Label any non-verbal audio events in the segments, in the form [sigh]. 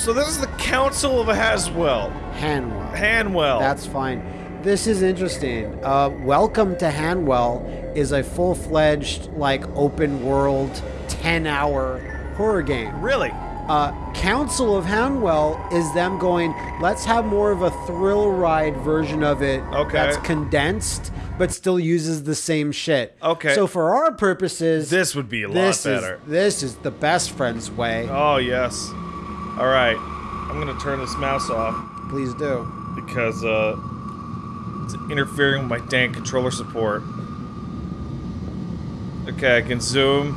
So this is the Council of Haswell. Hanwell. Hanwell. That's fine. This is interesting. Uh, Welcome to Hanwell is a full-fledged, like, open-world, ten-hour horror game. really. Uh, Council of Hanwell is them going. Let's have more of a thrill ride version of it. Okay. That's condensed, but still uses the same shit. Okay. So for our purposes, This would be a lot this better. is this is the best friend's way. Oh yes. All right. I'm gonna turn this mouse off Please do. because uh, it's interfering with my dang controller support. Okay, I can zoom.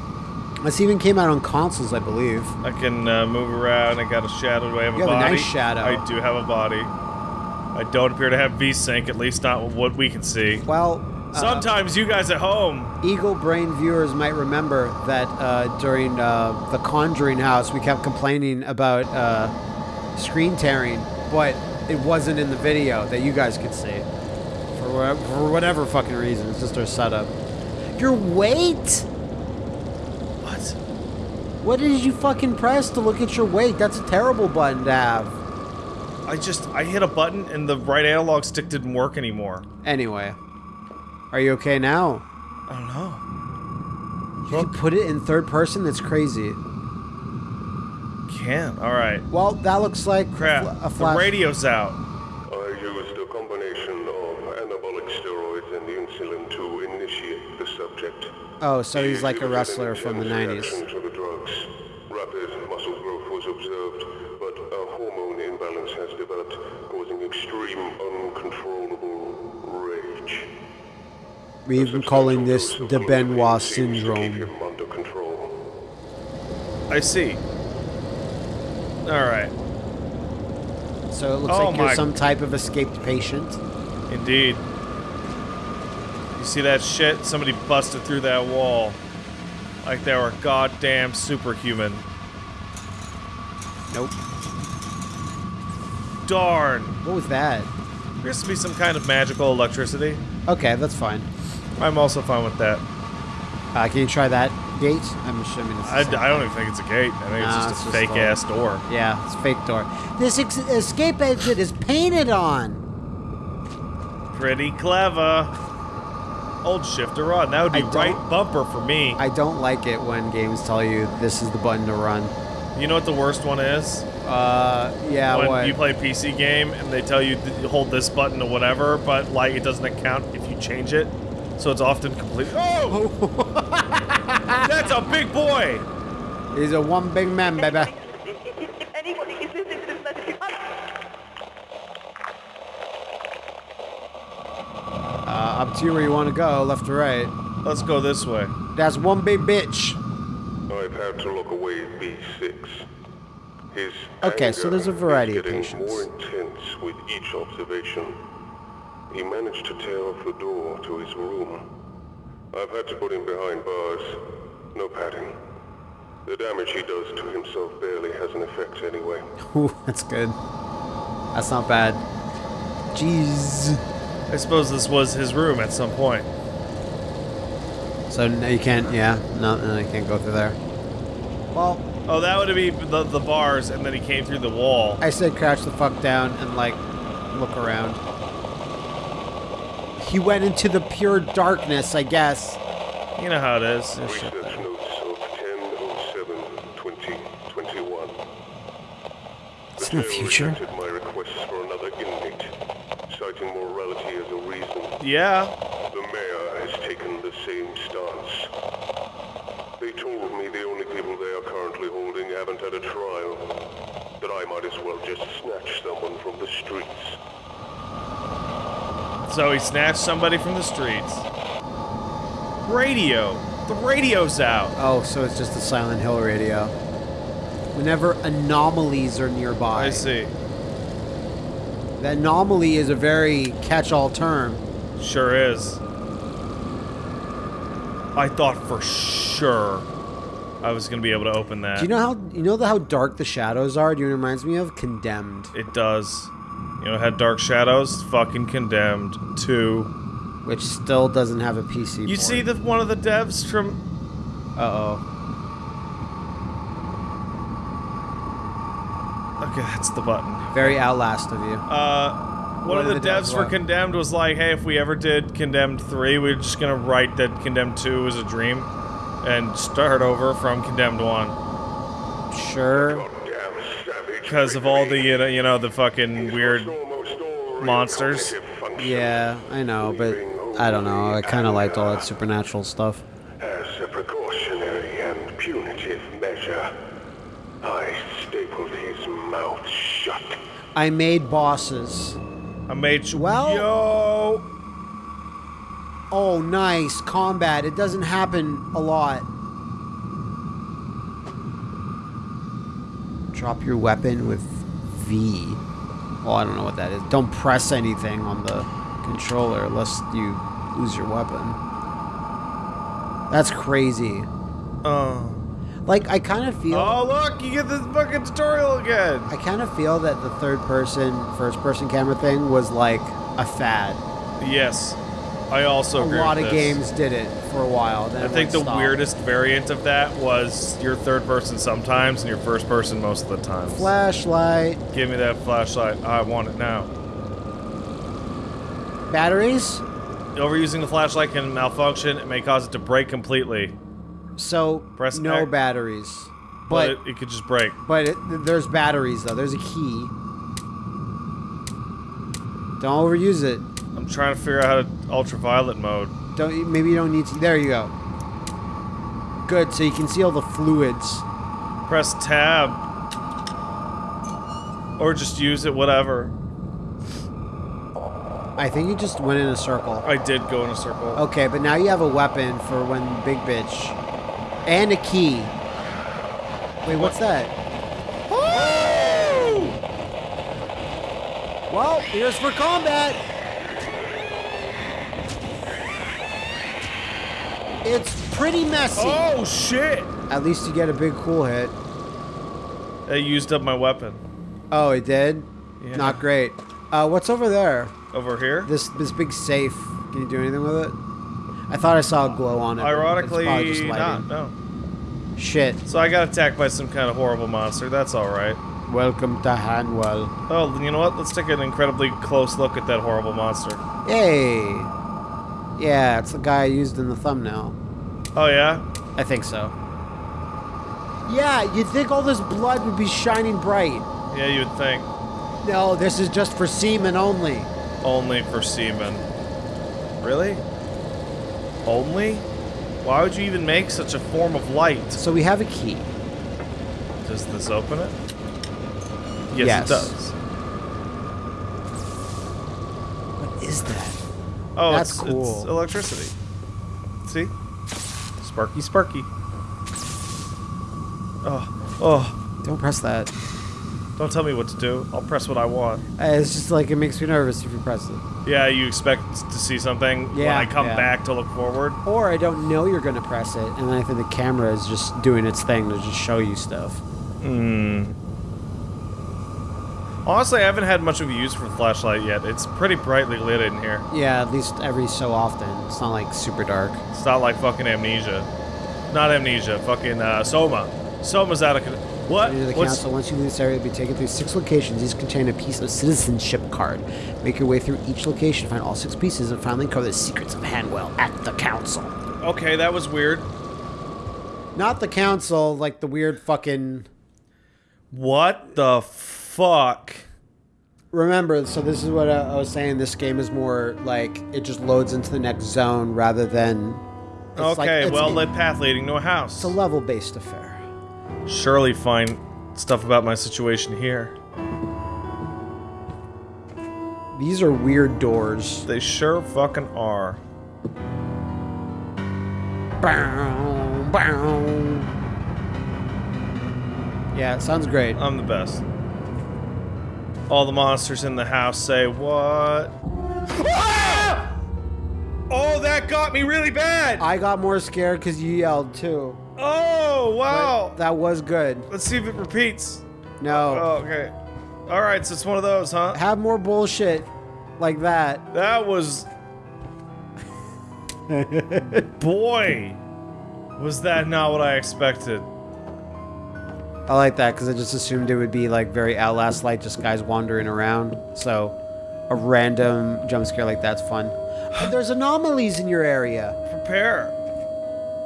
This even came out on consoles, I believe. I can uh, move around. I got a shadow. Do I have You a have a body? nice shadow. I do have a body. I don't appear to have V-Sync, at least not what we can see. Well, uh, Sometimes you guys at home. Eagle Brain viewers might remember that uh, during uh, the Conjuring House, we kept complaining about uh, screen tearing, but it wasn't in the video that you guys could see. For, wha- for whatever fucking reason, it's just our setup. Your weight? What? What did you fucking press to look at your weight? That's a terrible button to have. I just I hit a button and the right analog stick didn't work anymore. Anyway, are you okay now? I don't know. You can put it in third person? That's crazy. Can't. All right. Well, that looks like a Crap. fl- a the radio's out. I used a combination of anabolic steroids and insulin to initiate the subject. Oh, so he's like a wrestler from the 90s. To the drugs. Rapid muscle growth was observed, but a hormone imbalance has developed, We've been calling this the Benoit cocaine seems to keep syndrome. him under control. I see. All right. So it looks Oh like you're some type of escaped patient. Indeed. You see that shit? Somebody busted through that wall. Like they were goddamn superhuman. Nope. Darn. What was that? There has to be some kind of magical electricity. Okay, that's fine. I'm also fine with that. Uh, can you try that gate? I'm assuming it's. I. I don't even think it's a gate. I think it's it's just a just fake a- ass door. Yeah, it's a fake door. This ex- escape exit is painted on. Pretty clever. Old shift to run. That would be right bumper for me. I don't like it when games tell you this is the button to run. You know what the worst one is? Uh, yeah, when what? you play a PC game and they tell you to hold this button or whatever, but like it doesn't account if you change it. So it's often complete. Oh! [laughs] That's a big boy! He's a one big man, baby. If anybody is listening to this message, Uh, up to you where you want to go, left or right. Let's go this way. That's one big bitch. I've had to look away at B6. His Okay, so there's a variety of getting patients. more intense with each observation. He managed to tear off the door to his room. I've had to put him behind bars. No padding. The damage he does to himself barely has an effect anyway. [laughs] Ooh, that's good. That's not bad. Jeez. I suppose this was his room at some point. So no, you can't. Yeah, no, no, you can't go through there. Well, Oh, that would be the, the bars, and then he came through the wall. I said crouch the fuck down and like look around. He went into the pure darkness, I guess. You know how it is. Research notes of 10-07-2021. It's in the future. rejected my for another inmate, citing morality as a reason. Yeah. The mayor has taken the same stance. They told me the only people they are currently holding haven't had a trial. That I might as well just snatch someone from the streets. So he snatched somebody from the streets. Radio. The radio's out. Oh, so it's just a Silent Hill radio. Whenever anomalies are nearby. I see. The anomaly is a very catch-all term. Sure is. I thought for sure I was gonna be able to open that. Do you know how you know the, how dark the shadows are? Do you know what it reminds me of? Condemned. It does. You know, had Dark Shadows, fucking condemned. Two. which still doesn't have a PC. You port. see the one of the devs from Uh oh. Okay, that's the button. Very Outlast of you. Uh, one What of the, the devs devs for? Condemned was like, hey, if we ever did Condemned 3, we're just gonna write that Condemned 2 is a dream and start over from Condemned 1. Sure. Goddamn savage. Because of all the, you know, you know, the fucking weird monsters. Yeah, I know, but I don't know. I kind of liked all that supernatural stuff. As a precautionary and punitive measure, I stapled his mouth shut. I made bosses. I made. Well- Yo! Oh, nice combat. It doesn't happen a lot. Drop your weapon with V. Oh, I don't know what that is. Don't press anything on the controller lest you lose your weapon. That's crazy. Oh. Like I kind of feel Oh, look! You get this fucking tutorial again! I kind of feel that the third person, first person camera thing was like a fad. Yes. I also A lot of this. games did it for a while. I think the went stop. weirdest variant of that was your third person sometimes and your first person most of the time. flashlight, Give me that flashlight. I want it now. batteries. Overusing the flashlight can malfunction. It may cause it to break completely. So Press no X. batteries, But, but it, it could just break. but it, there's batteries though. There's a key. Don't overuse it. I'm trying to figure out how to ultraviolet mode. Don't maybe you don't need to. There you go. Good. So you can see all the fluids. Press tab. Or just use it, whatever. I think you just went in a circle. I did go in a circle. Okay, but now you have a weapon for when big bitch, and a key. Wait, what's that? Well, here's for combat. It's pretty messy. Oh, shit! At least you get a big cool hit. I used up my weapon. Oh, it did. Yeah. Not great. Uh, what's over there? Over here? This this big safe. Can you do anything with it? I thought I saw a glow on it. but it's Ironically, probably just not. lighting. No. Shit. So I got attacked by some kind of horrible monster. That's alright. Welcome to Hanwell. Oh, you know what? Let's take an incredibly close look at that horrible monster. Yay! Yeah, it's the guy I used in the thumbnail. Oh, yeah? I think so. Yeah, you'd think all this blood would be shining bright. Yeah, you would think. No, this is just for semen only. Only for semen. Really? Only? Why would you even make such a form of light? So we have a key. Does this open it? Yes, Yes. it does. What is that? Oh, That's it's, cool. it's electricity. See? Sparky, sparky. Oh, oh. Don't press that. Don't tell me what to do. I'll press what I want. Uh, It's just like it makes me nervous if you press it. Yeah, you expect to see something when Yeah, I come yeah. back to look forward. Or I don't know you're gonna press it, and then I think the camera is just doing its thing to just show you stuff. Hmm. Honestly, I haven't had much of a use for the flashlight yet. It's pretty brightly lit in here. Yeah, at least every so often. It's not like super dark. It's not like fucking amnesia. Not amnesia. Fucking uh, Soma. Soma's out of. con- What? The What's- council. Once you leave this area, you'll be taken through six locations. Each contain a piece of citizenship card. Make your way through each location, find all six pieces, and finally uncover the secrets of Hanwell at the council. Okay, that was weird. Not the council, like the weird fucking. What the fuck? Remember, so this is what I, I was saying. This game is more like it just loads into the next zone rather than. like- okay, it's- well it- lit path leading to a house. It's a level-based affair. Surely find stuff about my situation here. These are weird doors. They sure fucking are. Bow, bow. Yeah, it sounds great. I'm the best. All the monsters in the house say what? Ah! Oh, that got me really bad. I got more scared because you yelled too. Oh, But wow. that was good. Let's see if it repeats. No. Oh, okay. All right, so it's one of those, huh? Have more bullshit like that. That was. [laughs] Boy, was that not what I expected? I like that because I just assumed it would be like very Outlast like, just guys wandering around. So a random jump scare like that's fun. But there's anomalies in your area. Prepare.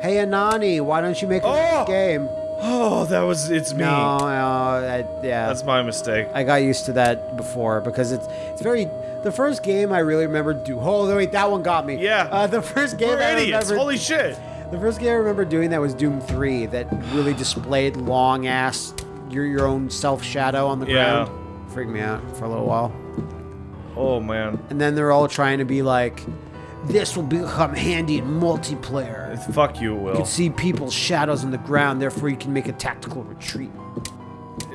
Hey Anani, why don't you make a Oh! game? Oh, that was it's me. No, no, I, yeah. That's my mistake. I got used to that before because it's it's very. The first game I really remember do. Oh wait, that one got me. Yeah. Uh, the first game We're I idiots. remember. Holy shit. The first game I remember doing that was Doom 3 that really [sighs] displayed long ass your your own self shadow on the Yeah. ground. Freaked me out for a little while. Oh man. And then they're all trying to be like, this will become handy in multiplayer. Fuck you, Will. You can see people's shadows on the ground, therefore you can make a tactical retreat.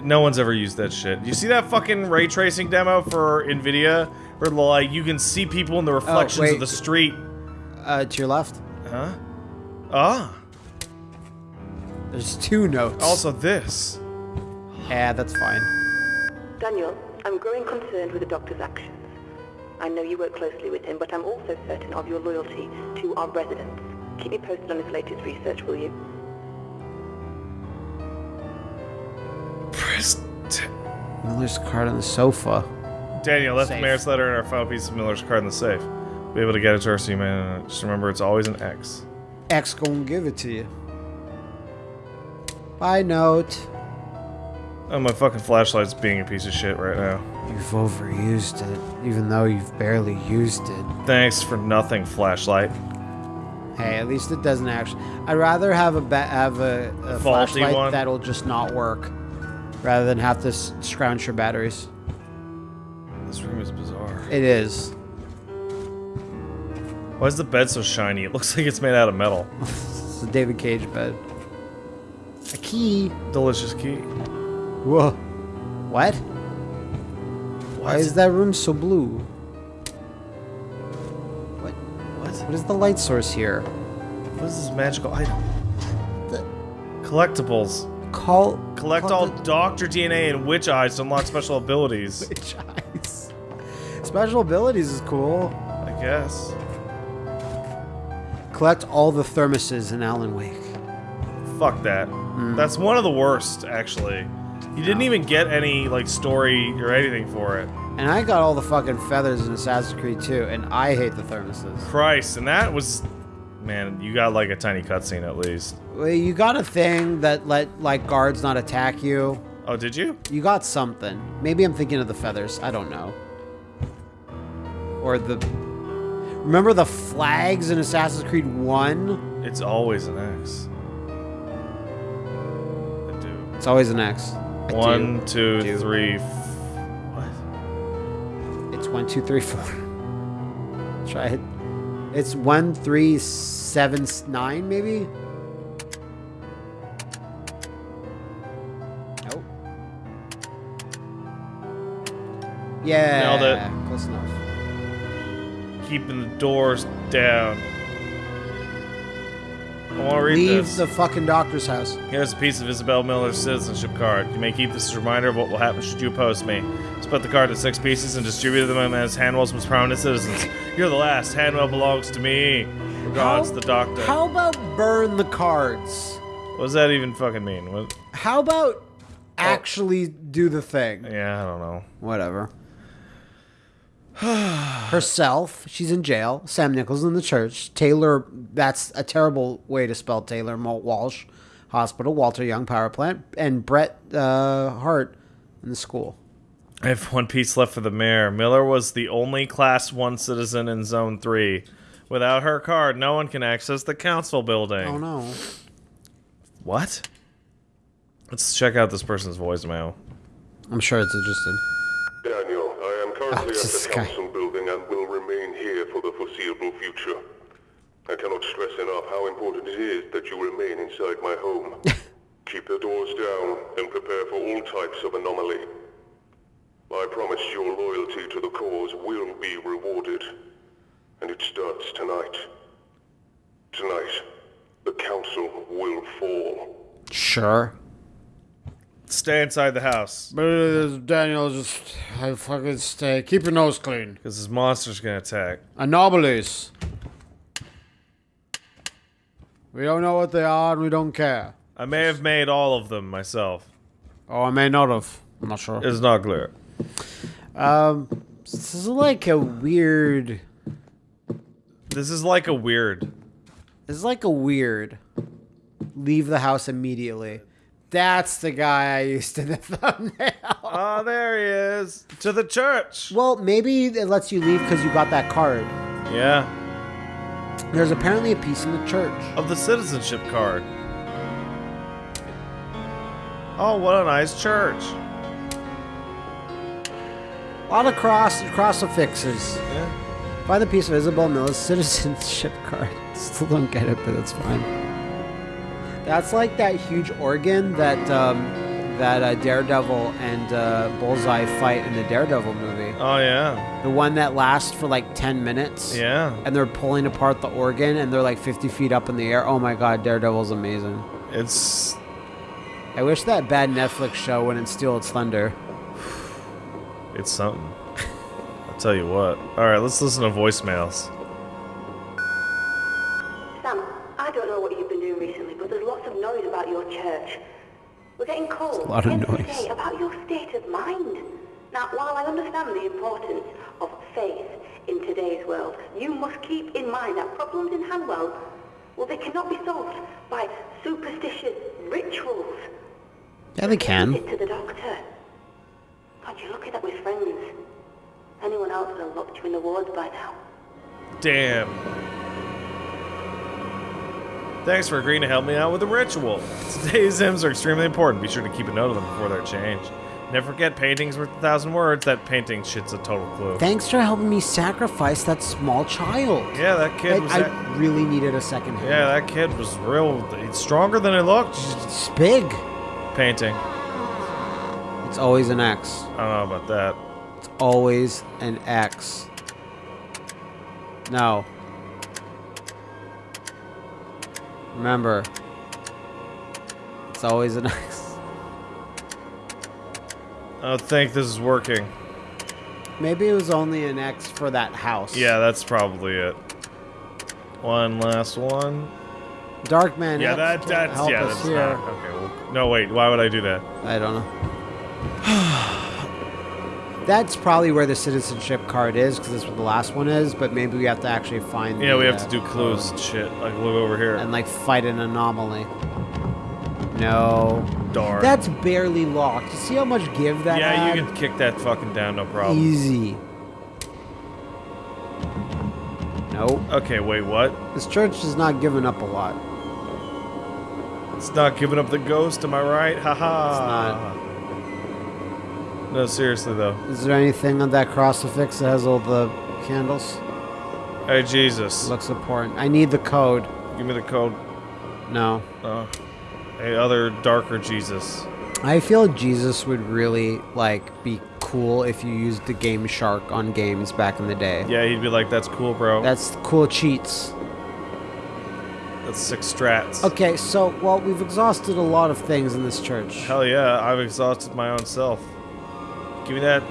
No one's ever used that shit. You see that fucking ray tracing demo for Nvidia, where like you can see people in the reflections wait. of the street? Uh, to your left, Huh? Ah. there's two notes. Also this. yeah, that's fine. Daniel, I'm growing concerned with the doctor's actions. I know you work closely with him, but I'm also certain of your loyalty to our residents. Keep me posted on his latest research, will you? Press t- Miller's card on the sofa. Daniel left the mayor's letter and our final piece of Miller's card in the safe. Be able to get it to her so you may just remember it's always an X. X gonna give it to you. Bye note. Oh, my fucking flashlight's being a piece of shit right now. You've overused it, even though you've barely used it. Thanks for nothing, flashlight. Hey, at least it doesn't actually. I'd rather have a have a, a flashlight one? that'll just not work, rather than have to s- scrounge your batteries. This room is bizarre. It is. Why is the bed so shiny? It looks like it's made out of metal. It's a David Cage bed. A key. Delicious key. Whoa. What? Why is that room so blue? What? What? What is the light source here? What is this magical item? The Collectibles. call. Collect call all Doctor DNA and Witch Eyes to unlock special abilities. [laughs] Witch eyes. Special abilities is cool. I guess. Collect all the thermoses in Alan Wake. Fuck that. Mm. That's one of the worst, actually. You didn't even get any like story or anything for it. And I got all the fucking feathers in Assassin's Creed 2, and I hate the thermoses. Christ, and that was, man, you got like a tiny cutscene at least. Well, you got a thing that let like guards not attack you. Oh, did you? You got something. Maybe I'm thinking of the feathers. I don't know. Or the. Remember the flags in Assassin's Creed 1? It's always an X. I do. It's always an X. I do. Two, Do. three. F- what? It's one, two, three, four. Try it. It's one, three, seven, nine, maybe? Nope. Yeah. Nailed it. Close enough. Keeping the doors down. I want to read Leave this. the fucking doctor's house. Here's a piece of Isabel Miller's citizenship card. You may keep this as a reminder of what will happen should you oppose me. Split the card into six pieces and distribute them as Hanwell's most prominent citizens. You're the last. Hanwell belongs to me. Regards, How- the doctor. How about burn the cards? what does that even fucking mean? What? How about oh. actually do the thing? Yeah, I don't know. Whatever. [sighs] Herself, she's in jail. Sam Nichols in the church. Taylor, that's a terrible way to spell Taylor. Malt Walsh Hospital, Walter Young Power Plant, and Brett uh, Hart in the school. I have one piece left for the mayor. Miller was the only Class 1 citizen in Zone 3. Without her card, no one can access the council building. Oh no. What? Let's check out this person's voicemail. I'm sure it's interesting. Daniel, I am currently at the council building and will remain here for the foreseeable future. I cannot stress enough how important it is that you remain inside my home. [laughs] Keep the doors down and prepare for all types of anomaly. I promise your loyalty to the cause will be rewarded. And it starts tonight. Tonight, the council will fall. Sure. Stay inside the house. But Daniel, just I fucking stay. Keep your nose clean. Because this monster's gonna attack. Anomalies. We don't know what they are and we don't care. I may have made all of them myself. Oh, I may not have. I'm not sure. It's not clear. Um, this is like a weird. This is like a weird. This is like a weird. Leave the house immediately. That's the guy I used in the [laughs] thumbnail. Oh, there he is. To the church. Well, maybe it lets you leave because you got that card. Yeah. There's apparently a piece in the church. Of the citizenship card. Oh, what a nice church. A lot of cross crucifixes. Yeah. Find the piece of Isabel Miller's [laughs] citizenship card. Still don't get it, but it's fine. That's like that huge organ that um, that uh, Daredevil and uh, Bullseye fight in the Daredevil movie. Oh, yeah. The one that lasts for like ten minutes. Yeah. And they're pulling apart the organ, and they're like fifty feet up in the air. Oh my god, Daredevil's amazing. It's. I wish that bad Netflix show wouldn't steal its thunder. It's something. I'll tell you what. Alright, let's listen to voicemails. We're getting cold. a lot of noise. day about your state of mind. Now, while I understand the importance of faith in today's world, you must keep in mind that problems in Hanwell, well, they cannot be solved by superstitious rituals. Yeah, they can. Visit to the doctor. God, you're lucky that we're friends. Anyone else would have locked you in the wards by now. Damn. Thanks for agreeing to help me out with the ritual. Today's hymns are extremely important. Be sure to keep a note of them before they're changed. Never forget, painting's worth a thousand words. That painting shit's a total clue. Thanks for helping me sacrifice that small child. Yeah, that kid I, was. I that- really needed a second hand. yeah, that kid was real. He's stronger than it looked. It's big. Painting. It's always an X. I don't know about that. It's always an X. No. Remember, it's always an [laughs] X. I don't think this is working. Maybe it was only an X for that house. Yeah, that's probably it. One last one. Darkman. Yeah, that that's help yeah, that's here. not okay. Well, no, wait. Why would I do that? I don't know. That's probably where the citizenship card is, because that's what the last one is. But maybe we have to actually find. Yeah, the, we have uh, to do clues and shit. Like look over here. and like fight an anomaly. No, Darn. that's barely locked. You see how much give that yeah, had? you can kick that fucking down, no problem. Easy. Nope. Okay, wait, what? This church is not giving up a lot. It's not giving up the ghost, am I right? Haha. It's not. No, seriously though. Is there anything on that crucifix that has all the candles? Hey Jesus, Looks important. I need the code. give me the code. No. Oh. Hey, other darker Jesus. I feel Jesus would really like be cool if you used the Game Shark on games back in the day. Yeah, he'd be like, "That's cool, bro. That's cool cheats. That's six strats." Okay, so well, we've exhausted a lot of things in this church. Hell yeah, I've exhausted my own self. Give me that.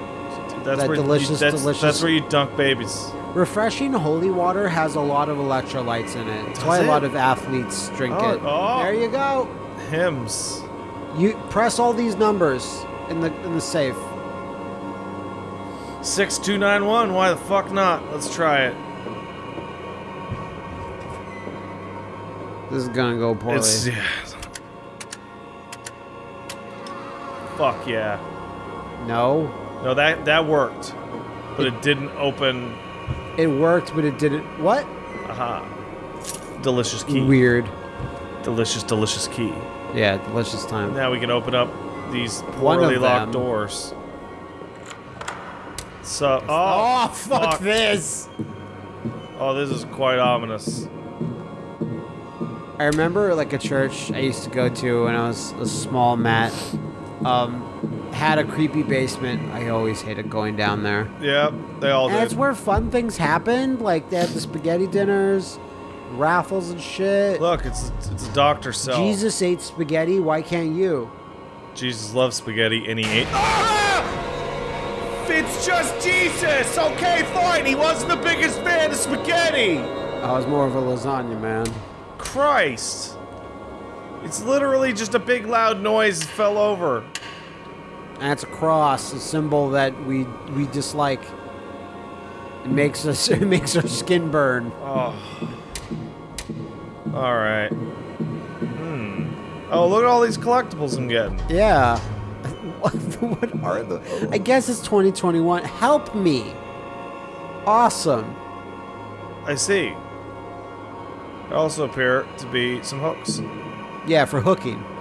That's That where delicious, you, that's, delicious- That's where you dunk babies. Refreshing holy water has a lot of electrolytes in it. That's Does why a lot of athletes drink Oh, it. oh. There you go. Hymns. You press all these numbers in the in the safe. Six two nine one. Why the fuck not? Let's try it. This is gonna go poorly. It's yeah. Fuck yeah. No, No, that that worked, but it didn't open. it worked, but it didn't. What? Aha. Delicious key. Weird. Delicious, delicious key. Yeah, delicious time. Now we can open up these poorly locked doors. So, oh, Oh, fuck, fuck. this! oh, this is quite ominous. I remember like a church I used to go to when I was a small Matt. Um, had a creepy basement. I always hated going down there. Yeah, they all And did. it's where fun things happened. Like they had the spaghetti dinners, raffles and shit. Look, it's it's a doctor cell. Jesus ate spaghetti. Why can't you? Jesus loves spaghetti, and he ate. Ah! It's just Jesus. Okay, fine. He wasn't the biggest fan of spaghetti. I was more of a lasagna man. Christ. It's literally just a big loud noise fell over. And it's a cross, a symbol that we we dislike. It makes us [laughs] it makes our skin burn. Oh. All right. Hmm. Oh, look at all these collectibles I'm getting. Yeah. what, [laughs] what are the? I guess it's 2021. Help me. Awesome. I see. There also appear to be some hooks. Yeah, for hooking.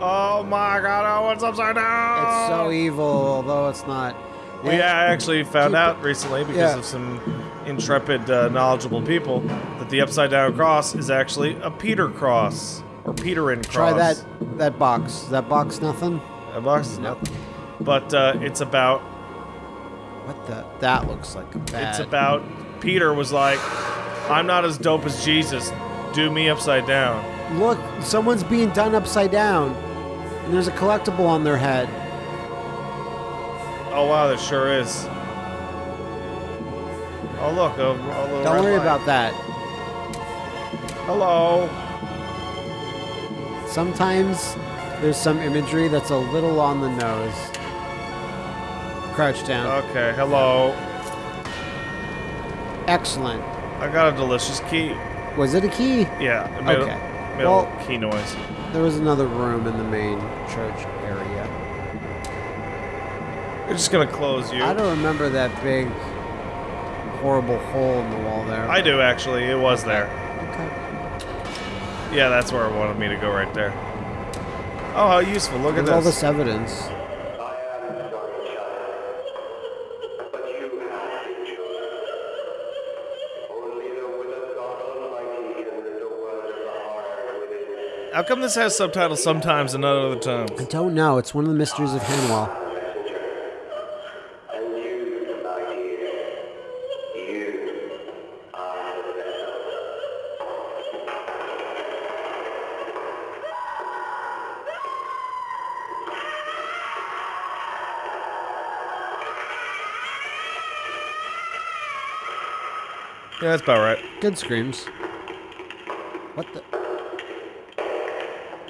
Oh my god, oh, what's upside down? It's so evil, although it's not. We And- actually found out recently because Yeah. of some intrepid, uh, knowledgeable people that the upside down cross is actually a Peter cross or Petrine cross. Try that that box. That box nothing? That box is nothing. But uh, it's about What the? That looks like a bad. it's about Peter was like, I'm not as dope as Jesus. Do me upside down. Look, someone's being done upside down, and there's a collectible on their head. Oh wow, there sure is. Oh look, a, a little Don't worry light. about that. Hello. Sometimes there's some imagery that's a little on the nose. Crouch down. Okay, hello. Excellent. I got a delicious key. Was it a key? Yeah, Okay. Well- key noise. There was another room in the main church area. We're just gonna close you. I don't remember that big, horrible hole in the wall there. I do actually. It was there. Okay. Yeah, that's where it wanted me to go right there. Oh, how useful! Look at There's all this. this evidence. How come this has subtitles sometimes and not other times? I don't know. It's one of the mysteries of Hanwell. Messenger. And you, my dear, you are the vessel. Yeah, that's about right. Good screams. What the?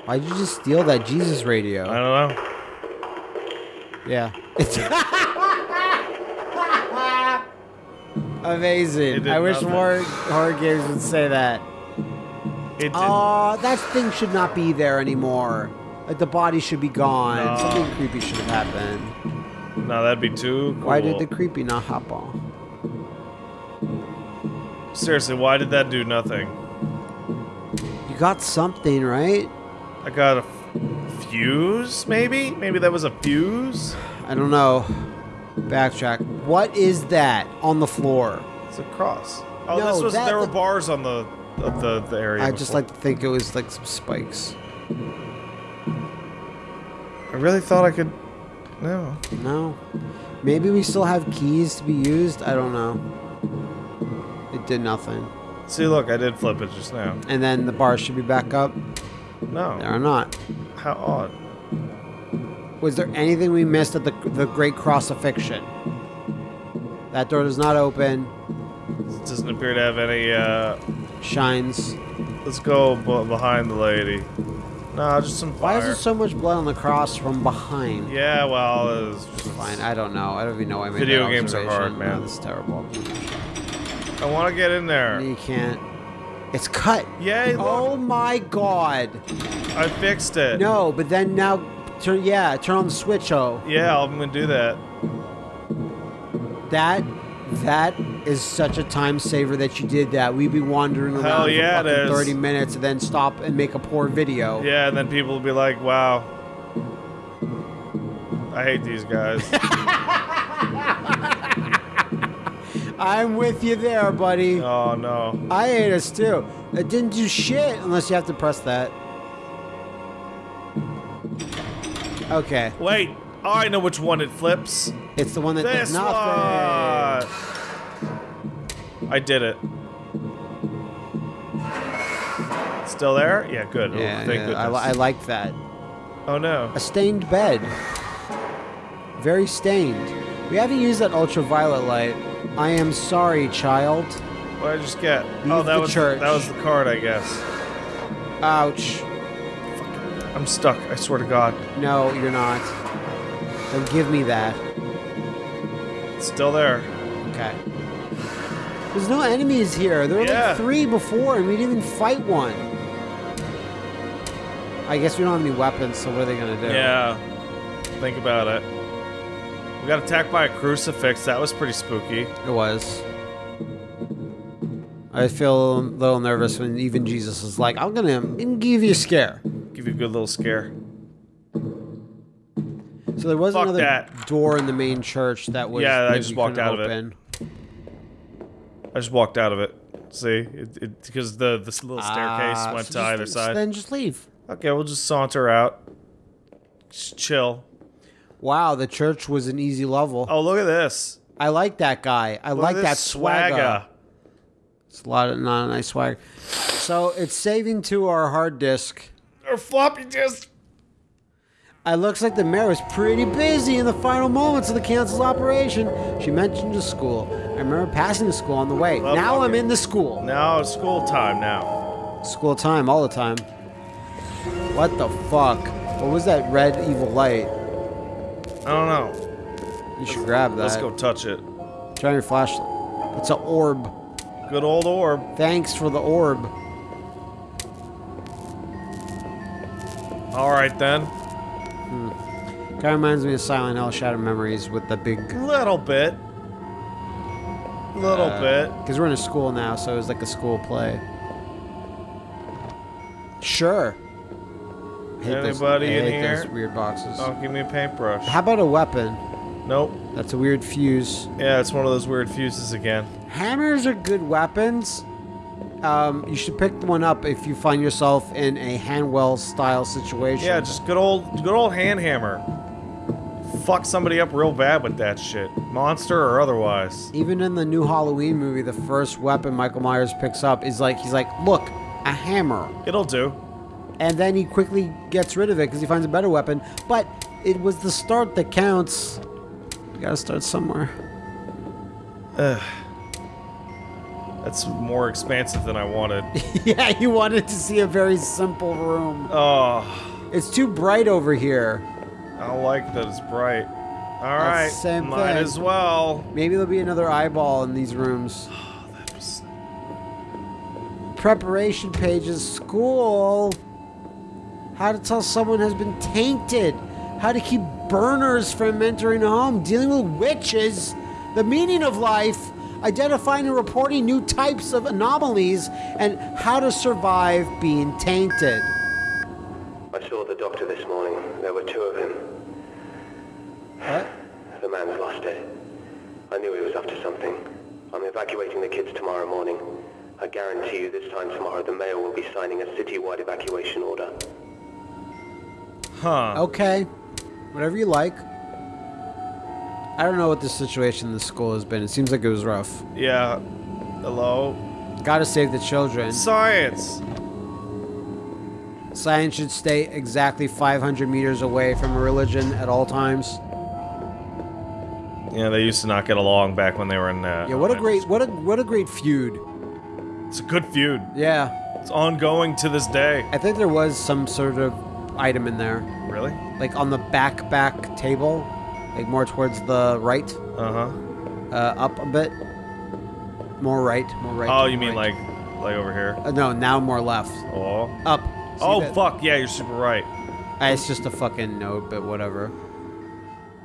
Why'd you just steal that Jesus radio? I don't know. Yeah. It's [laughs] Amazing. It I wish nothing. more horror games would say that. It. Oh, that thing should not be there anymore. Like the body should be gone. No. Something creepy should have happened. no, that'd be too cool. Why did the creepy not hop on? Seriously, why did that do nothing? You got something, right? I got a fuse, maybe? Maybe that was a fuse? I don't know. Backtrack. What is that on the floor? It's a cross. Oh, No, this was that- there were bars on the of the, the area. I just before. like to think it was like some spikes. I really thought I could. No. No. Maybe we still have keys to be used. I don't know. It did nothing. See, look, I did flip it just now. And then the bars should be back up. No. are not. How odd. Was there anything we missed at the the Great Crucifixion? That door does not open. It doesn't appear to have any. uh... Shines. Let's go behind the lady. No, just some fire. Why is there so much blood on the cross from behind? Yeah, well, it's just Fine. I don't know. I don't even know why I made Video games are hard, man. No, this is terrible. I want to get in there. You can't. It's cut. Yay! Look, Oh my god. I fixed it. No, but then now turn yeah, turn on the switch, oh. Yeah, I'm gonna do that. That that is such a time saver that you did that. We'd be wandering around Hell for yeah, fucking 30 minutes and then stop and make a poor video. Yeah, and then people will be like, "Wow, I hate these guys." [laughs] I'm with you there, buddy. oh no. I hate us too. It didn't do shit unless you have to press that. Okay, Wait. Oh, I know which one it flips. it's the one that This does nothing. one. I did it. Still there? Yeah, good. Oh, Yeah, thank yeah, I, li- I liked that. oh no. A stained bed. Very stained. We haven't used that ultraviolet light. I am sorry, child. What did I just get? Leave oh, that was church. that was the card, I guess. Ouch. I'm stuck. I swear to God. No, you're not. Then give me that. It's still there. Okay. There's no enemies here. There were Yeah. like three before, and we didn't even fight one. I guess we don't have any weapons, so what are they gonna do? Yeah. Think about it. Got attacked by a crucifix. That was pretty spooky. It was. I feel a little nervous when even Jesus is like, I'm gonna give you a scare. Give you a good little scare. So there was Fuck another that. door in the main church that was. Yeah, I just walked out of it. I just walked out of it. See, it, it, because the this little staircase Ah, went so to just- either so side. Then just leave. Okay, we'll just saunter out. Just chill. Wow, the church was an easy level. Oh, look at this. I like that guy. I Look like at that this swagger. It's a lot of not a nice swag. So it's saving to our hard disk. Or floppy disk. It looks like the mayor was pretty busy in the final moments of the council's operation. She mentioned the school. I remember passing the school on the way. Well, now I'm in the school. Now it's school time now. School time all the time. What the fuck? What was that red evil light? I don't know. You should grab that. Let's go touch it. Try your flashlight. It's an orb. Good old orb. Thanks for the orb. All right then. Hmm. Kind of reminds me of Silent Hill Shattered Memories with the big. Little bit. Little uh, bit. Because we're in a school now, so it was like a school play. Sure. Hate those- Anybody I in hate here? Those weird boxes. Oh, give me a paintbrush. How about a weapon? Nope. That's a weird fuse. Yeah, it's one of those weird fuses again. Hammers are good weapons. Um, you should pick one up if you find yourself in a Hanwell style situation. Yeah, just good old, good old hand hammer. Fuck somebody up real bad with that shit, monster or otherwise. Even in the new Halloween movie, the first weapon Michael Myers picks up is like he's like, "Look, a hammer," It'll do. And then he quickly gets rid of it because he finds a better weapon. But it was the start that counts. You gotta start somewhere. Ugh. That's more expansive than I wanted. [laughs] yeah, you wanted to see a very simple room. Oh, It's too bright over here. I like that it's bright. All That's right, same might thing. as well. Maybe there'll be another eyeball in these rooms. [sighs] That was- Preparation pages, school. How to tell someone has been tainted. How to keep burners from entering a home. Dealing with witches. The meaning of life. Identifying and reporting new types of anomalies. And how to survive being tainted. I saw the doctor this morning. There were two of him. What? The man's lost it. I knew he was up to something. I'm evacuating the kids tomorrow morning. I guarantee you this time tomorrow the mayor will be signing a citywide evacuation order. Huh. Okay. Whatever you like. I don't know what the situation in the school has been. It seems like it was rough. Yeah. Hello. Gotta save the children. Science. Science should stay exactly 500 meters away from a religion at all times. Yeah, they used to not get along back when they were in. Uh, Yeah, what a great, what a, what a great feud. It's a good feud. Yeah, It's ongoing to this day. I think there was some sort of item in there, Really? like on the back back table, like more towards the right, Uh huh. uh, up a bit, more right, more right. Oh, more you mean right. like, like over here? Uh, no, now more left, Oh. up. See Oh that? fuck! Yeah, you're super right. Uh, It's just a fucking note, but whatever.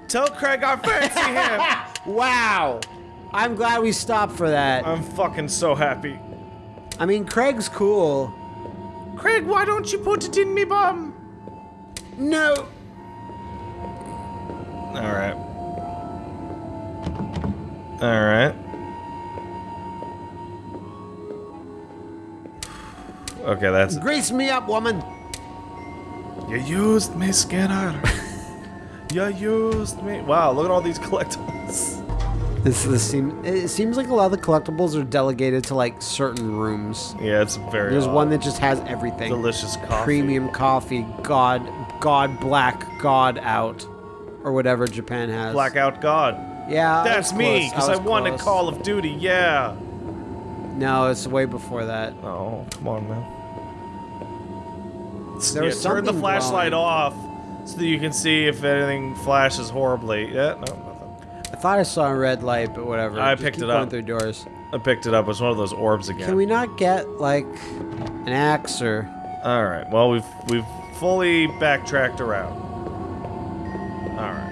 Tell Craig I fancy him. [laughs] Wow, I'm glad we stopped for that. I'm fucking so happy. I mean, Craig's cool. Craig, why don't you put it in me bum? No. All right. All right. Okay, that's Grease me up, woman. You used me, Skinner. [laughs] you used me. Wow, look at all these collectibles. This, this seem, it seems like a lot of the collectibles are delegated to like certain rooms. Yeah, it's very. There's odd. one that just has everything. delicious coffee. Premium coffee, God, God black, God out, or whatever Japan has. Blackout God. Yeah, That's me, because I, was won close. at Call of Duty. Yeah. No, it's way before that. Oh, come on, man. There yeah, turn the flashlight glowing. off. so that you can see if anything flashes horribly. Yeah, no. I thought I saw a red light, but whatever. I Just picked keep it going up. through doors. I picked it up. It was one of those orbs again. Can we not get like an axe or? All right. Well, we've we've fully backtracked around. All right.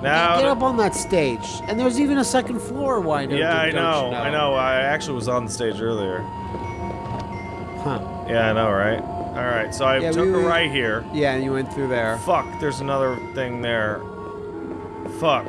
Now. get up on that stage, and there's even a second floor. Why don't, yeah, I don't know, you know? I know. I actually was on the stage earlier. Huh? Yeah, I know, right? All right. So I Yeah, took we- a right here. Yeah, and you went through there. Fuck. There's another thing there. Fuck.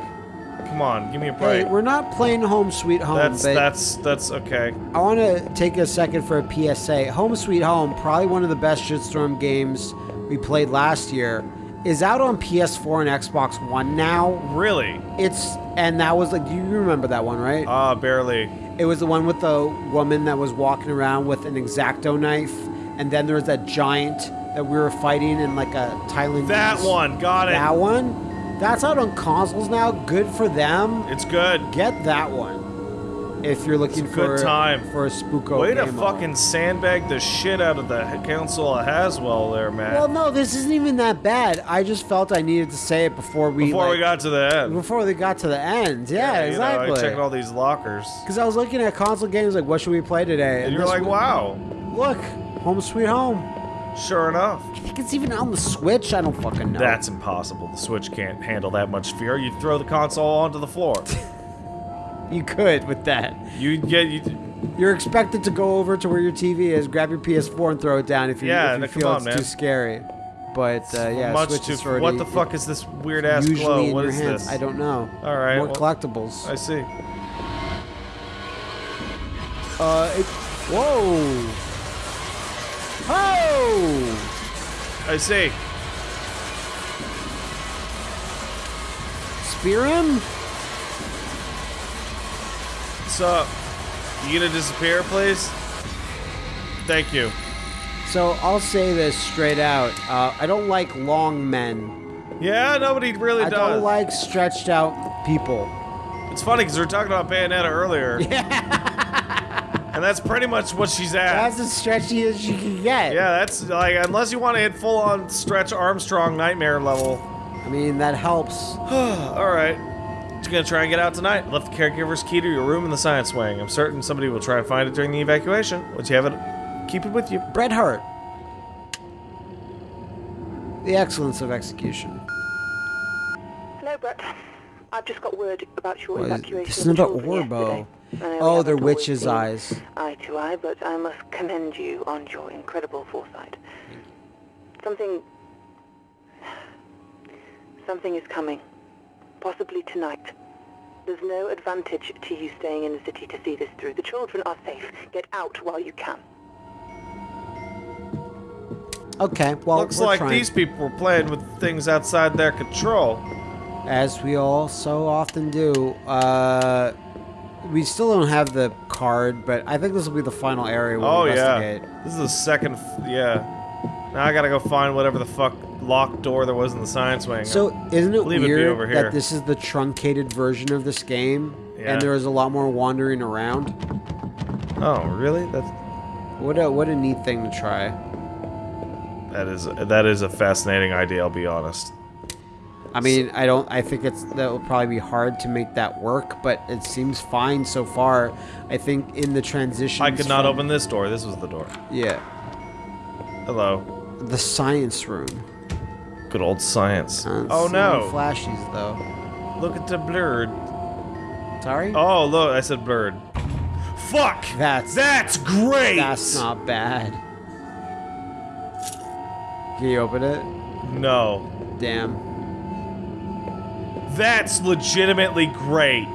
Come on, give me a Hey, break. we're not playing Home Sweet Home, that's but that's that's okay. I want to take a second for a PSA. Home Sweet Home, probably one of the best Shitstorm games we played last year, is out on PS4 and Xbox One now. Really? It's and that was like, you remember that one, right? Ah, barely. It was the one with the woman that was walking around with an exacto knife, and then there was that giant that we were fighting in like a Thailand. That one. Got it. That one. That's out on consoles now. Good for them. It's good. Get that one if you're looking It's a good for time. for a spooko. Way to fucking sandbag the shit out of the council of Hanwell there, man. Well, no, this isn't even that bad. I just felt I needed to say it before we Before we got to the end. before they got to the end. Yeah, you exactly. Know, I checked all these lockers. Because I was looking at console games like, what should we play today? And you're like, wow. Look, Home Sweet Home. Sure enough. I think it's even on the Switch. I don't fucking know. That's impossible. The Switch can't handle that much fear. You'd throw the console onto the floor. [laughs] you could with that. You'd get you. You're expected to go over to where your TV is, grab your PS4, and throw it down if you, Yeah, if you feel on, it's man. too scary. But uh, yeah, much Switch too. is already, what the fuck is this weird ass glow? What is hands. this? I don't know. All right, More well- collectibles. I see. Uh, it, whoa! Oh! I see. Spear him? So, you gonna disappear, please? Thank you. So I'll say this straight out. Uh, I don't like long men. Yeah, nobody really I does. I don't like stretched out people. It's funny because we were talking about Bayonetta earlier. [laughs] Yeah. And that's pretty much what she's at. That's as stretchy as you can get. yeah, that's like unless you want to hit full on stretch Armstrong nightmare level. I mean, that helps. [sighs] All right. Just gonna try and get out tonight. Left the caregiver's key to your room in the science wing. I'm certain somebody will try and find it during the evacuation. Once you have it, keep it with you. Bret Hart. The excellence of execution. Hello, Brett. I've just got word about your What is- evacuation. this of is the not children Orbo. yesterday. I know we Oh, they're witches' eyes. Eye to eye, but I must commend you on your incredible foresight. Something... Something is coming. Possibly tonight. There's no advantage to you staying in the city to see this through. The children are safe. Get out while you can. Okay, well, Looks we're like trying. these people were playing with things outside their control. as we all so often do. Uh, we still don't have the card, but I think this will be the final area we'll Oh yeah, investigate. this is the second. f- Yeah. Now I gotta go find whatever the fuck locked door there was in the science wing. So isn't it it weird over here. that this is the truncated version of this game, Yeah. and there is a lot more wandering around? oh really? That's What a what a neat thing to try. that is that is a fascinating idea. I'll be honest. I mean, I don't. I think it's that will probably be hard to make that work, but it seems fine so far. I think in the transition. I could not open this door. This was the door. Yeah, Hello. the science room. Good old science. Oh no! flashies though. Look at the blurred. Sorry. Oh look, I said blurred. Fuck! That's- that's great. That's not bad. Can you open it? No, Damn. That's legitimately great.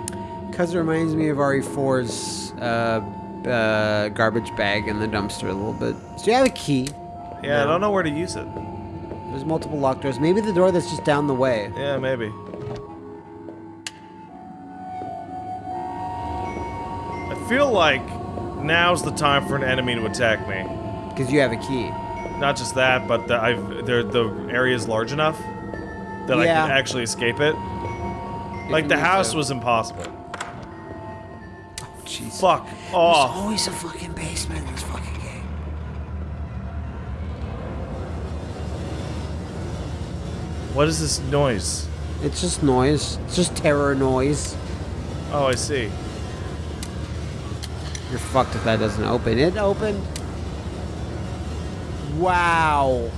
Because it reminds me of RE4's uh, uh, garbage bag in the dumpster a little bit. So you have a key. Yeah, I don't know where to use it. There's multiple locked doors. Maybe the door that's just down the way. Yeah, maybe. I feel like now's the time for an enemy to attack me. Because you have a key. Not just that, but the, I've the the area is large enough that I can actually escape it. Like the house was impossible. Oh Jeez. Fuck There's always a fucking basement in this fucking game. What is this noise? It's just noise. It's just terror noise. Oh, I see. You're fucked if that doesn't open. It opened. Wow.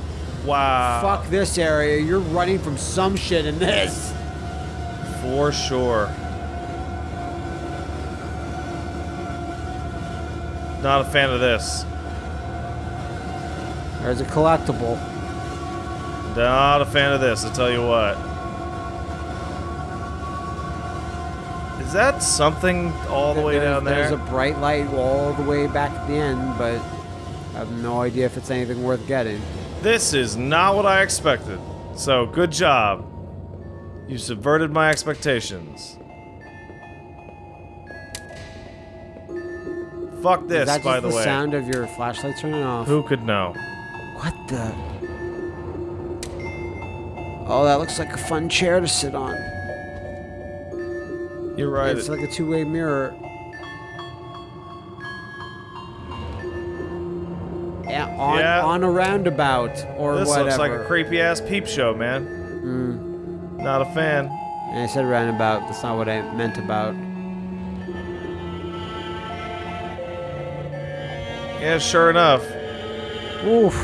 Wow. Fuck this area. You're running from some shit in this. For sure. Not a fan of this. There's a collectible. Not a fan of this, I'll tell you what. Is that something all the way There's- down there? There's a bright light all the way back at the end, but I have no idea if it's anything worth getting. This is not what I expected. So, good job. You subverted my expectations. Fuck Is this, that by the, the way. sound of your flashlight turning off? Who could know? What the? Oh, that looks like a fun chair to sit on. You're right. It's like a two-way mirror. Yeah, on Yeah. on a roundabout or this whatever. looks like a creepy ass peep show, man. Mm. Not a fan. And I said roundabout. That's not what I meant about. Yeah, sure enough. Oof.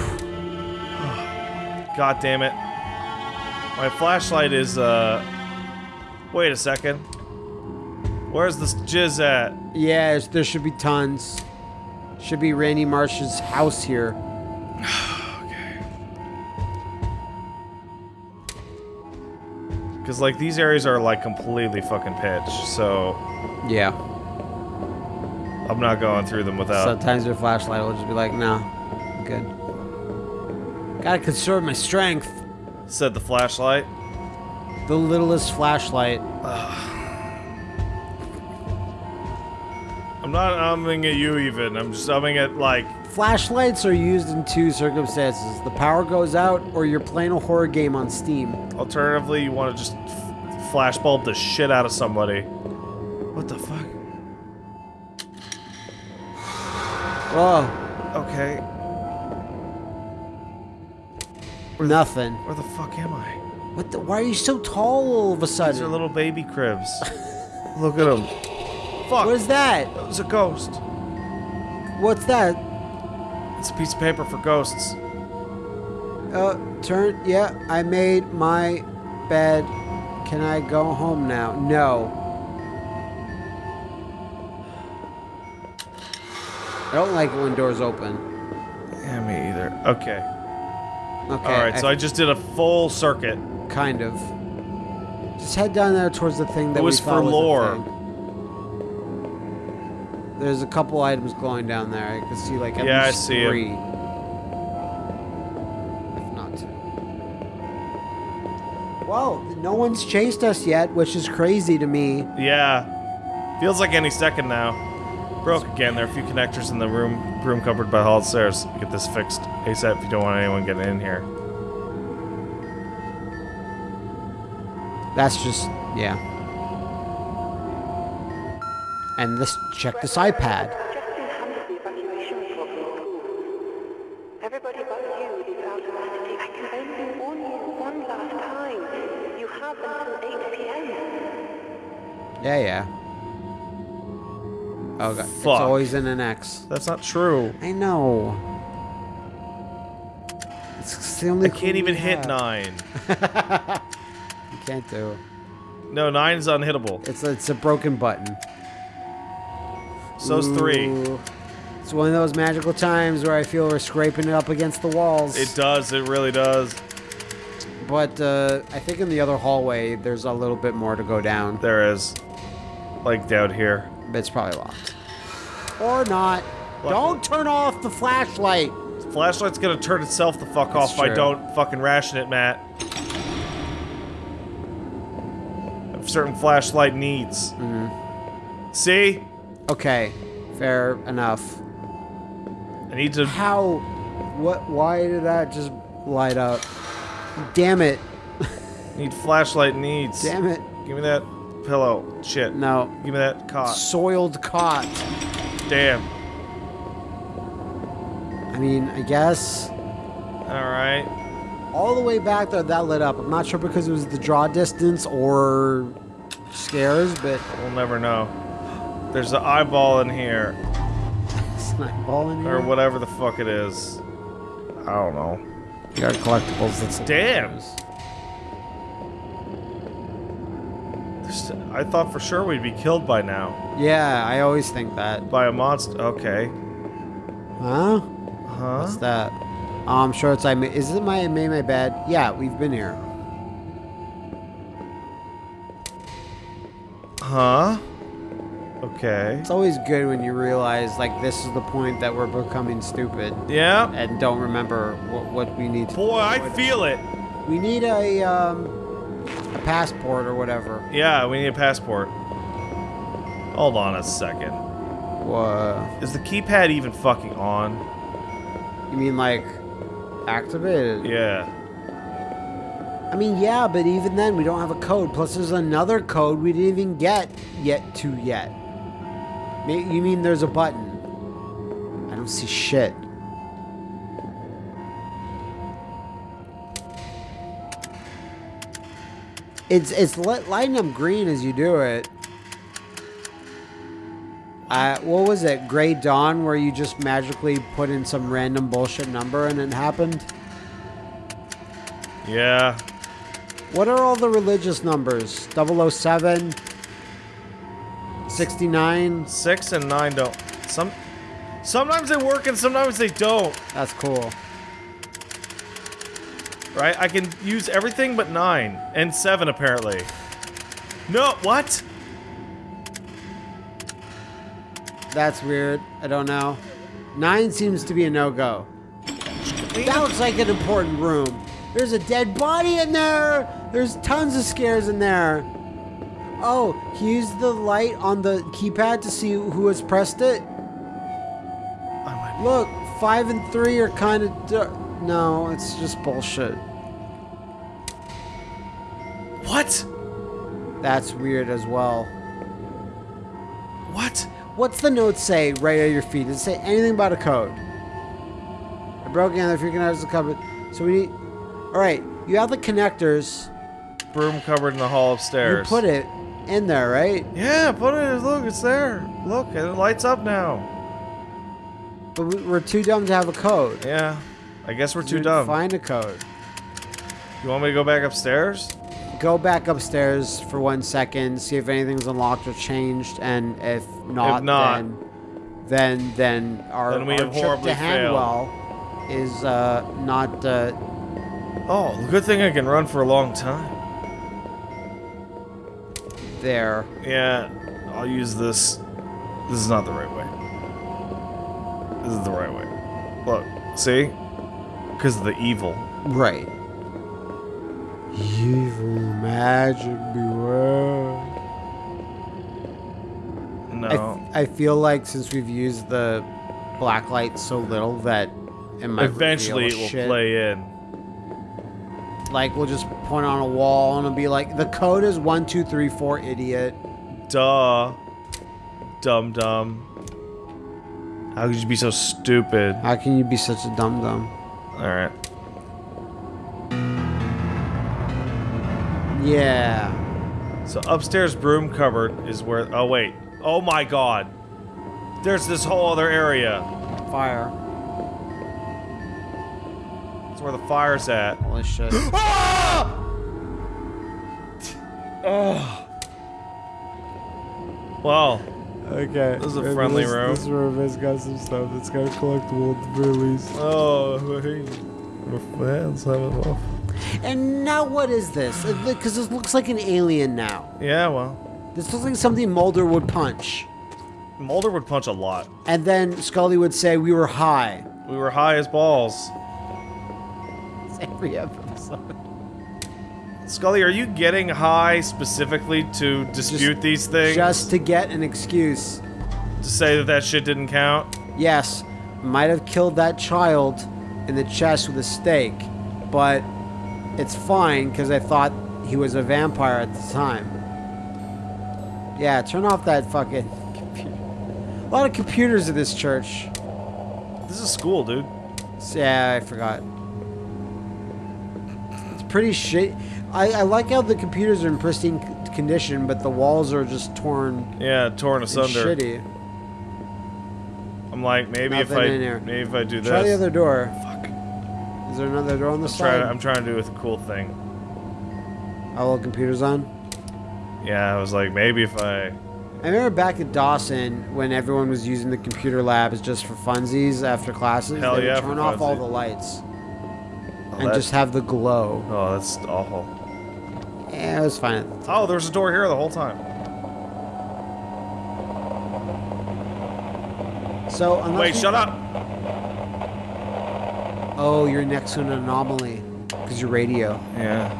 God damn it. My flashlight is, uh. Wait a second. Where's this jizz at? Yeah, there should be tons. Should be Randy Marsh's house here. [sighs] [sighs] [sighs] Because, like, these areas are, like, completely fucking pitch, so Yeah. I'm not going through them without. Sometimes your flashlight will just be like, no, I'm good. Gotta conserve my strength. Said the flashlight. The littlest flashlight. [sighs] I'm not umming at you, even. I'm just umming at, like. Flashlights are used in two circumstances. The power goes out, or you're playing a horror game on Steam. Alternatively, you want to just f- flashbulb the shit out of somebody. What the fuck? Oh, Okay. nothing. Where the fuck am I? What the? Why are you so tall all of a sudden? These are little baby cribs. [laughs] Look at them. Fuck. What is that? It was a ghost. What's that? It's a piece of paper for ghosts. Uh, turn. Yeah, I made my bed. Can I go home now? No. I don't like when doors open. Yeah, me either. Okay. Okay. All right. So I just did a full circuit. kind of. Just head down there towards the thing that It was we thought for was lore. There's a couple items glowing down there. I can see like at Yeah, I least see 'em. three. If not two. Well, no one's chased us yet, which is crazy to me. Yeah. Feels like any second now. Broke again. There are a few connectors in the room room cupboard by the hall stairs. Get this fixed ASAP if you don't want anyone getting in here. That's just yeah. And this check this iPad. Just enhanced the evacuation report from school. Everybody but you is out of custody. I can only warn you one last time. You have until 8 p.m. Yeah, yeah. Oh god, it's Fuck. always in an X. That's not true. I know. It's the only. I can't even hit have. nine. [laughs] You can't do. No, nine's unhittable. It's a, it's a broken button. So's three. It's one of those magical times where I feel we're scraping it up against the walls. It does. It really does. But uh, I think in the other hallway, there's a little bit more to go down. There is. Like down here. But it's probably locked. Or not. Don't turn off the flashlight. Flashlight's gonna turn itself the fuck off if I don't fucking ration it, Matt. Certain flashlight needs. Mm-hmm. See? Okay, fair enough. I need to. How? What? Why did that just light up? Damn it! Need flashlight needs. Damn it! Give me that pillow. Shit. No. Give me that cot. Soiled cot. Damn. I mean, I guess. Alright. all the way back there that lit up. I'm not sure because it was the draw distance or scares, but We'll never know. There's an eyeball in here, snipe ball in here. or whatever the fuck it is. I don't know. You got collectibles. That's dams. I thought for sure we'd be killed by now. Yeah, I always think that. By a monster. Okay. Huh? Huh? What's that? Oh, I'm sure it's I. Is it my I made my bed? Yeah, we've been here. Huh? Okay. It's always good when you realize like this is the point that we're becoming stupid Yeah. and don't remember what, what we need. To Boy, I feel it. We need a um, a passport or whatever. Yeah, we need a passport. Hold on a second. What? Is the keypad even fucking on? You mean like activated? Yeah. I mean, yeah, but even then we don't have a code. Plus, there's another code we didn't even get yet to yet. You mean there's a button? I don't see shit. It's it's lighting up green as you do it. Uh, what was it? Gray Dawn, where you just magically put in some random bullshit number and it happened? Yeah. What are all the religious numbers? 007? 69? Six and nine don't. Some. Sometimes they work and sometimes they don't. That's cool. Right? I can use everything but nine and seven apparently. No, what? That's weird. I don't know. 9 seems to be a no-go. That looks like an important room. There's a dead body in there! There's tons of scares in there. Oh, he used the light on the keypad to see who has pressed it? I might Look, 5 and 3 are kind of... No, it's just bullshit. What? That's weird as well. What? What's the note say right at your feet? Does it say anything about a code? I broke in the freaking out of the cupboard. So we need. All right, you have the connectors. Broom cupboard in the hall upstairs. You put it in there, right? Yeah, put it. Look, it's there. Look, it lights up now. But we- we're too dumb to have a code. Yeah. I guess we're too dumb. Find a code. You want me to go back upstairs? Go back upstairs for one second, see if anything's unlocked or changed, and if not, not, then then then our, then we our have trip to failed. Hanwell is uh, not uh, Oh, good thing I can run for a long time. There. Yeah, I'll use this. This is not the right way. This is the right way. Look, see? Because of the evil. Right. Evil magic beware. I, No. f- I feel like since we've used the black light so little that it might Eventually it will shit. play in. Like we'll just point on a wall and it'll be like the code is one two three four idiot. Duh. Dumb dumb. How could you be so stupid? How can you be such a dumb dumb? Alright. Yeah. So upstairs broom cupboard is where. Oh, wait. Oh my god. There's this whole other area. Fire. That's where the fire's at. Holy shit. [gasps] Oh. Well, okay. This is a friendly room. This room has got some stuff that's got collectible at the very least. oh, hey. Let's have it off. And now what is this? Uh, because this looks like an alien now. Yeah, well. This looks like something Mulder would punch. Mulder would punch a lot. And then Scully would say we were high. We were high as balls. [laughs] Every episode. Scully, are you getting high specifically to dispute these things? Just to get an excuse. to say that that shit didn't count? Yes, might have killed that child in the chest with a stake, but it's fine because I thought he was a vampire at the time. Yeah, turn off that fucking computer. A lot of computers at this church. This is school, dude. Yeah, I forgot. Pretty shit. I, I like how the computers are in pristine condition, but the walls are just torn Yeah, torn asunder. shitty. I'm like, maybe if I in here. maybe if I do this. Try the other door. Fuck. Is there another door on the I'm trying, side? I'm trying to do a cool thing. All the computers on. Yeah, I was like, maybe if I. I remember back at Dawson when everyone was using the computer labs just for funsies after classes. Hell they yeah, would turn off all the lights and that- just have the glow. oh, that's awful. Yeah, it was fine. Oh, there was a door here the whole time. So unless Wait, you- shut up. Oh, you're next to an anomaly because you're radio. Yeah.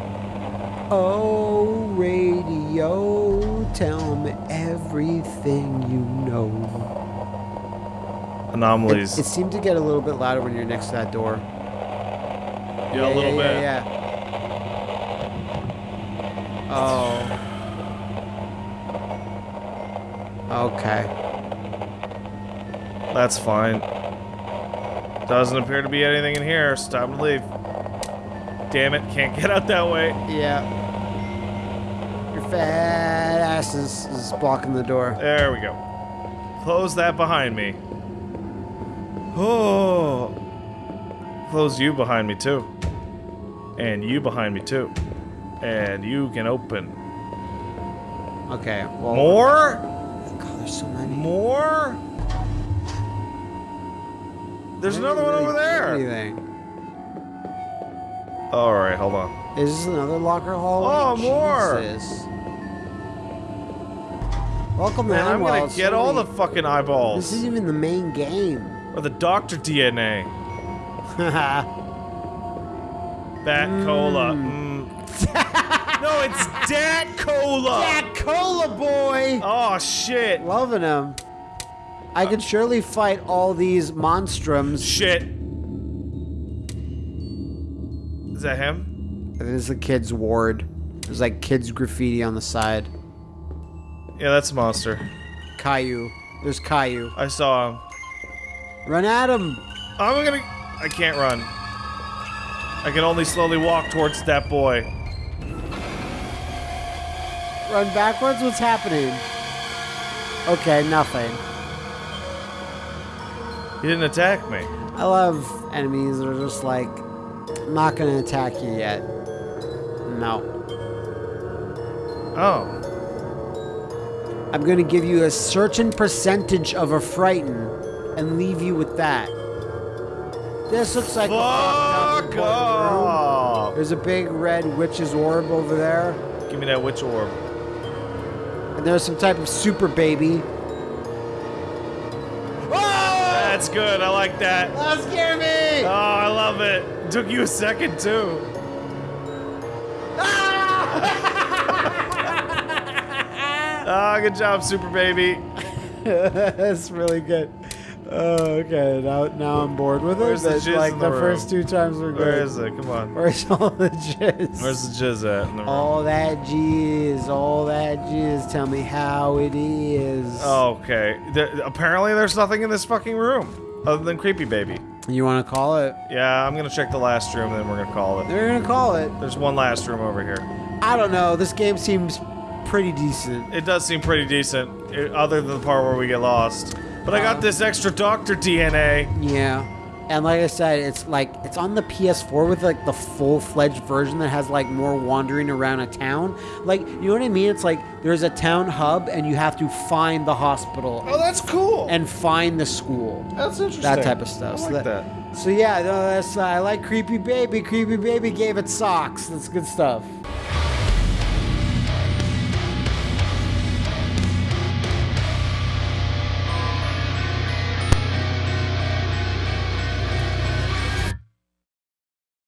Oh, radio, tell me everything you know. It, Anomalies. it seemed to get a little bit louder when you're next to that door. Yeah, a little yeah, bit. Yeah, yeah. Oh. Okay. That's fine. Doesn't appear to be anything in here. Time to leave. Damn it, can't get out that way. Yeah. Your fat ass is, is blocking the door. There we go. Close that behind me. Oh. Close you behind me too. And you behind me too. And you can open. Okay. Well, More? God, there's so many. More? There's another one over there. Anything. Alright, hold on. Is this another locker hall? Oh, more. Jesus. Welcome to Man, I'm Hanwell. gonna get all the fucking eyeballs. This isn't even the main game. Or the doctor DNA. [laughs] Bat cola. Mm. no, it's Dat cola. that cola boy! Oh shit. Loving him. I could surely fight all these monstrums. Shit. Is that him? This is the kids' ward. There's like kids' graffiti on the side. Yeah, that's a monster. Caillou. There's Caillou. I saw him. Run at him! I'm gonna. I can't run. I can only slowly walk towards that boy. Run backwards? What's happening? Okay, nothing. He didn't attack me. I love enemies that are just like, I'm not gonna attack you yet. No. Oh. I'm gonna give you a certain percentage of a frighten and leave you with that. This looks like a fucked Fuck off. There's a big red witch's orb over there, Give me that witch orb. and there's some type of super baby. That's good. I like that. That scared me! Oh, I love it. Took you a second too. Ah, [laughs] good job, super baby. [laughs] That's really good. Oh, okay. Now, now I'm bored with Where's it. the It's jizz like in the, the first two times were good. Where is it? Come on. Where's all the jizz? Where's the jizz at in the room? all that jizz? All that jizz. Tell me how it is. Okay. There, apparently, there's nothing in this fucking room other than creepy baby. You want to call it? Yeah, I'm gonna check the last room, then we're gonna call it. We're gonna call it. There's one last room over here. I don't know. This game seems pretty decent. It does seem pretty decent, other than the part where we get lost. But I got this extra doctor DNA. Yeah. And like I said, it's like it's on the PS4 with like the full-fledged version that has like more wandering around a town. Like, you know what I mean? It's like there's a town hub and you have to find the hospital Oh, that's cool. and find the school. that's interesting. That type of stuff. I So that- that. So yeah, no, that's uh, I like Creepy Baby. Creepy Baby gave it socks. That's good stuff.